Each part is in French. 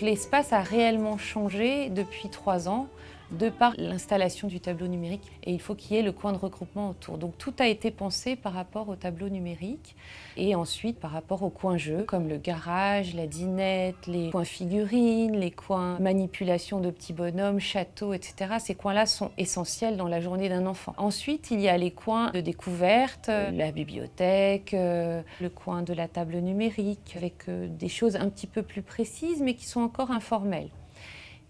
L'espace a réellement changé depuis trois ans de par l'installation du tableau numérique et il faut qu'il y ait le coin de regroupement autour. Donc tout a été pensé par rapport au tableau numérique et ensuite par rapport aux coins jeux comme le garage, la dinette, les coins figurines, les coins manipulation de petits bonhommes, châteaux, etc. Ces coins-là sont essentiels dans la journée d'un enfant. Ensuite, il y a les coins de découverte, la bibliothèque, euh, le coin de la table numérique avec euh, des choses un petit peu plus précises mais qui sont encore informelles.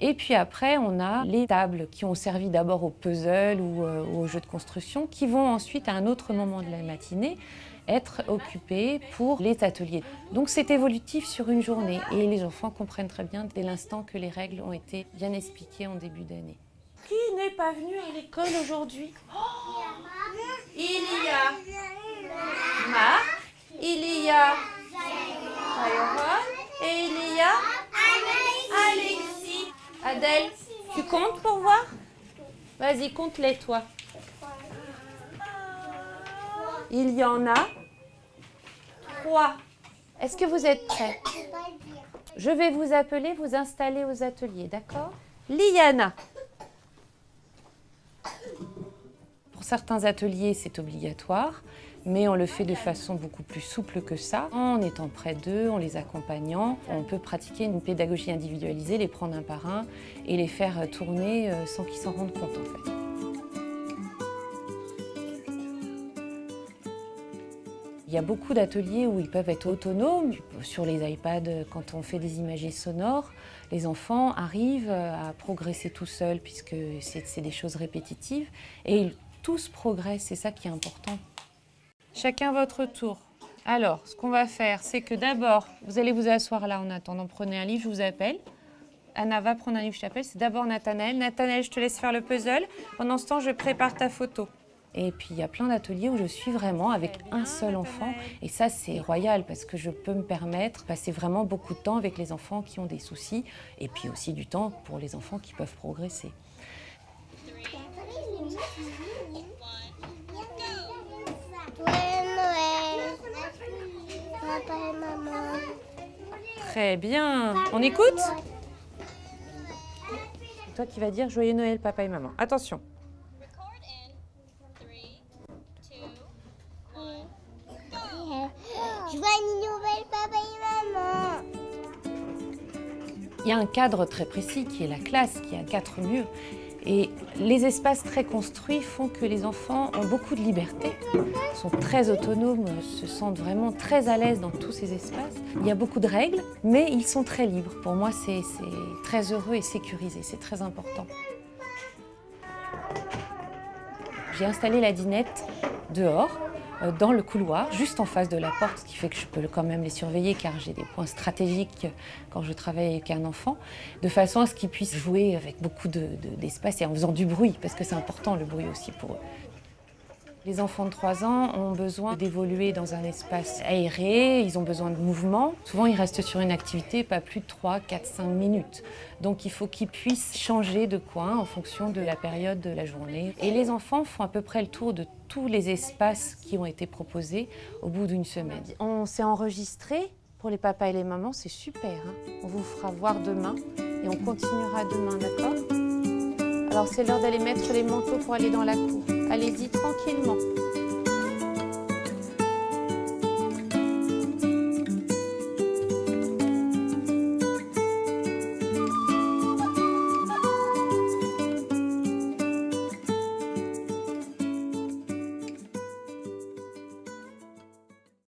Et puis après, on a les tables qui ont servi d'abord au puzzle ou euh, aux jeux de construction, qui vont ensuite, à un autre moment de la matinée, être occupées pour les ateliers. Donc c'est évolutif sur une journée et les enfants comprennent très bien dès l'instant que les règles ont été bien expliquées en début d'année. Qui n'est pas venu à l'école aujourd'hui? Il y a Marc, il y a et il y a Alexis. Adèle, tu comptes pour voir? Vas-y, compte-les toi. Il y en a trois. Est-ce que vous êtes prêts? Je vais vous appeler, vous installer aux ateliers, d'accord? Liana. Certains ateliers, c'est obligatoire mais on le fait de façon beaucoup plus souple que ça. En étant près d'eux, en les accompagnant, on peut pratiquer une pédagogie individualisée, les prendre un par un et les faire tourner euh, sans qu'ils s'en rendent compte en fait. Il y a beaucoup d'ateliers où ils peuvent être autonomes. Sur les iPads, quand on fait des images sonores, les enfants arrivent à progresser tout seuls puisque c'est des choses répétitives tous progressent, c'est ça qui est important. Chacun votre tour. Alors, ce qu'on va faire, c'est que d'abord, vous allez vous asseoir là en attendant. Prenez un livre, je vous appelle. Anna va prendre un livre, je t'appelle. C'est d'abord Nathanaël. Nathanaël, je te laisse faire le puzzle. Pendant ce temps, je prépare ta photo. Et puis, il y a plein d'ateliers où je suis vraiment avec un seul enfant. Et ça, c'est royal parce que je peux me permettre de passer vraiment beaucoup de temps avec les enfants qui ont des soucis et puis aussi du temps pour les enfants qui peuvent progresser. Très bien. On écoute Toi qui vas dire Joyeux Noël, papa et maman. Attention. Joyeux Noël, papa et maman. Il y a un cadre très précis qui est la classe, qui a quatre murs. Et les espaces très construits font que les enfants ont beaucoup de liberté, sont très autonomes, se sentent vraiment très à l'aise dans tous ces espaces. Il y a beaucoup de règles, mais ils sont très libres. Pour moi, c'est très heureux et sécurisé, c'est très important. J'ai installé la dinette dehors dans le couloir, juste en face de la porte, ce qui fait que je peux quand même les surveiller car j'ai des points stratégiques quand je travaille avec un enfant, de façon à ce qu'ils puissent jouer avec beaucoup d'espace et en faisant du bruit, parce que c'est important le bruit aussi pour eux. Les enfants de 3 ans ont besoin d'évoluer dans un espace aéré, ils ont besoin de mouvement. Souvent, ils restent sur une activité pas plus de 3, 4, 5 minutes. Donc, il faut qu'ils puissent changer de coin en fonction de la période de la journée. Et les enfants font à peu près le tour de tous les espaces qui ont été proposés au bout d'une semaine. On s'est enregistré pour les papas et les mamans, c'est super. Hein. on vous fera voir demain et on continuera demain, d'accord? Alors c'est l'heure d'aller mettre les manteaux pour aller dans la cour. Allez-y tranquillement.